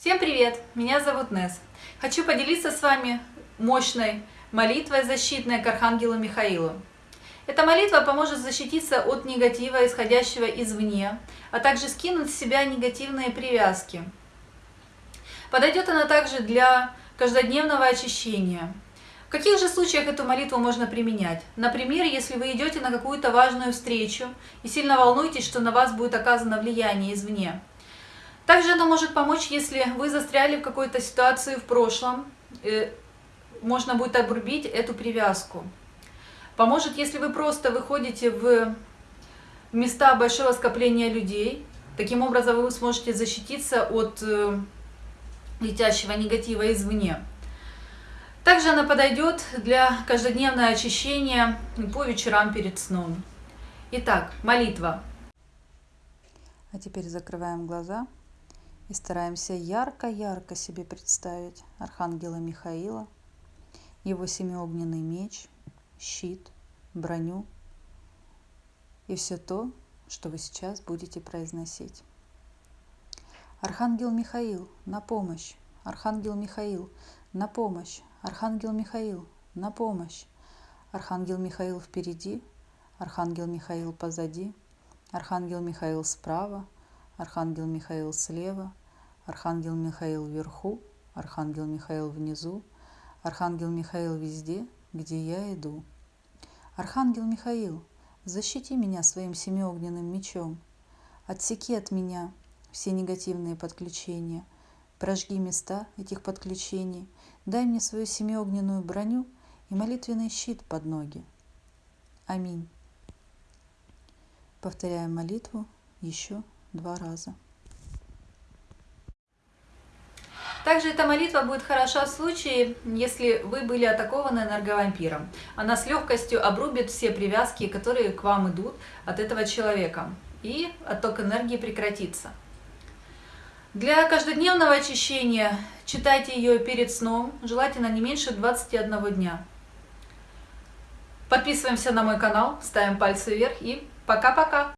Всем привет! Меня зовут Нес. Хочу поделиться с вами мощной молитвой защитной к Архангелу Михаилу. Эта молитва поможет защититься от негатива, исходящего извне, а также скинуть с себя негативные привязки. Подойдет она также для каждодневного очищения. В каких же случаях эту молитву можно применять? Например, если вы идете на какую-то важную встречу и сильно волнуетесь, что на вас будет оказано влияние извне. Также оно может помочь, если вы застряли в какой-то ситуации в прошлом, э, можно будет обрубить эту привязку. Поможет, если вы просто выходите в места большого скопления людей. Таким образом вы сможете защититься от э, летящего негатива извне. Также она подойдет для каждодневного очищения по вечерам перед сном. Итак, молитва. А теперь закрываем глаза. И стараемся ярко-ярко себе представить Архангела Михаила, его семиогненный меч, щит, броню и все то, что вы сейчас будете произносить. Архангел Михаил, на помощь! Архангел Михаил, на помощь! Архангел Михаил, на помощь! Архангел Михаил впереди, Архангел Михаил позади, Архангел Михаил справа, Архангел Михаил слева, Архангел Михаил вверху, Архангел Михаил внизу, Архангел Михаил везде, где я иду. Архангел Михаил, защити меня своим семиогненным мечом, отсеки от меня все негативные подключения, прожги места этих подключений, дай мне свою семиогненную броню и молитвенный щит под ноги. Аминь. Повторяем молитву еще два раза. Также эта молитва будет хороша в случае, если вы были атакованы энерговампиром. Она с легкостью обрубит все привязки, которые к вам идут от этого человека. И отток энергии прекратится. Для каждодневного очищения читайте ее перед сном, желательно не меньше 21 дня. Подписываемся на мой канал, ставим пальцы вверх и пока-пока!